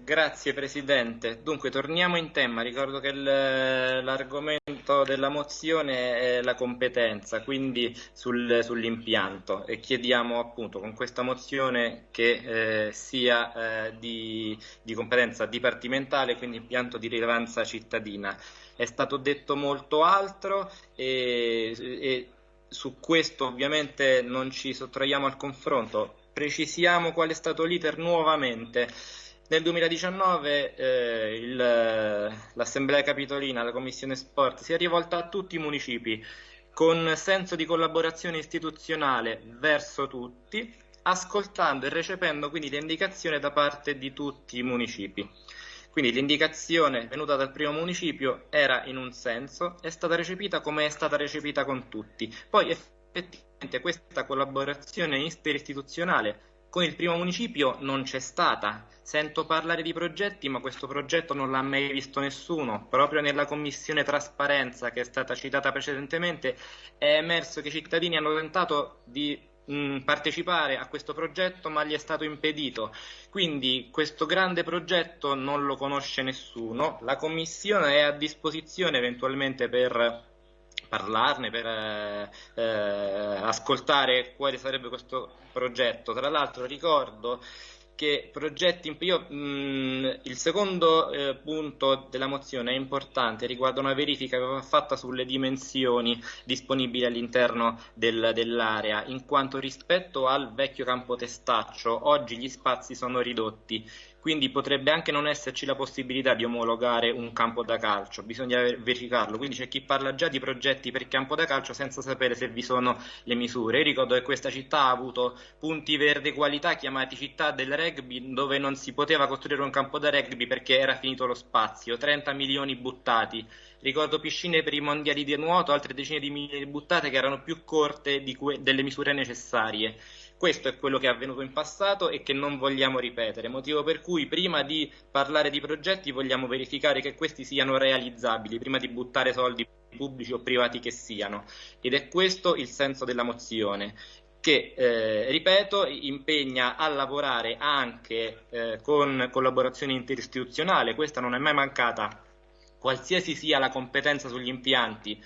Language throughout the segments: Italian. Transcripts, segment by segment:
Grazie Presidente. Dunque, torniamo in tema. Ricordo che l'argomento della mozione è la competenza, quindi sul, sull'impianto e chiediamo appunto con questa mozione che eh, sia eh, di, di, competenza dipartimentale, quindi impianto di rilevanza cittadina. È stato detto molto altro e, e su questo ovviamente non ci sottraiamo al confronto. Precisiamo qual è stato l'iter nuovamente. Nel 2019 eh, l'Assemblea Capitolina, la Commissione Sport, si è rivolta a tutti i municipi con senso di collaborazione istituzionale verso tutti, ascoltando e recependo quindi le indicazioni da parte di tutti i municipi. Quindi l'indicazione venuta dal primo municipio era in un senso, è stata recepita come è stata recepita con tutti. Poi effettivamente questa collaborazione interistituzionale con il primo municipio non c'è stata. Sento parlare di progetti, ma questo progetto non l'ha mai visto nessuno. Proprio nella commissione trasparenza che è stata citata precedentemente è emerso che i cittadini hanno tentato di mh, partecipare a questo progetto, ma gli è stato impedito. Quindi questo grande progetto non lo conosce nessuno. La commissione è a disposizione eventualmente per parlarne, per eh, eh, ascoltare quale sarebbe questo progetto. Tra l'altro ricordo che progetti, io, mh, il secondo eh, punto della mozione è importante, riguarda una verifica che va fatta sulle dimensioni disponibili all'interno del, dell'area, in quanto rispetto al vecchio campo testaccio oggi gli spazi sono ridotti, quindi potrebbe anche non esserci la possibilità di omologare un campo da calcio, bisogna verificarlo, quindi c'è chi parla già di progetti per campo da calcio senza sapere se vi sono le misure. Io ricordo che questa città ha avuto punti verde qualità chiamati città del rugby dove non si poteva costruire un campo da rugby perché era finito lo spazio, 30 milioni buttati. Ricordo piscine per i mondiali di nuoto, altre decine di milioni buttate che erano più corte delle misure necessarie. Questo è quello che è avvenuto in passato e che non vogliamo ripetere, motivo per cui prima di parlare di progetti vogliamo verificare che questi siano realizzabili, prima di buttare soldi pubblici o privati che siano. Ed è questo il senso della mozione che, eh, ripeto, impegna a lavorare anche eh, con collaborazione interistituzionale, questa non è mai mancata, qualsiasi sia la competenza sugli impianti,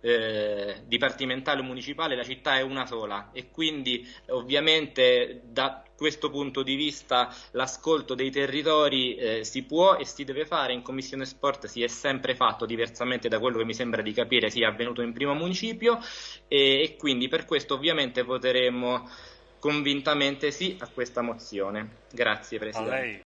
eh, dipartimentale o municipale, la città è una sola e quindi ovviamente da questo punto di vista l'ascolto dei territori eh, si può e si deve fare, in Commissione Sport si è sempre fatto, diversamente da quello che mi sembra di capire sia avvenuto in primo municipio e, e quindi per questo ovviamente voteremo convintamente sì a questa mozione. Grazie Presidente.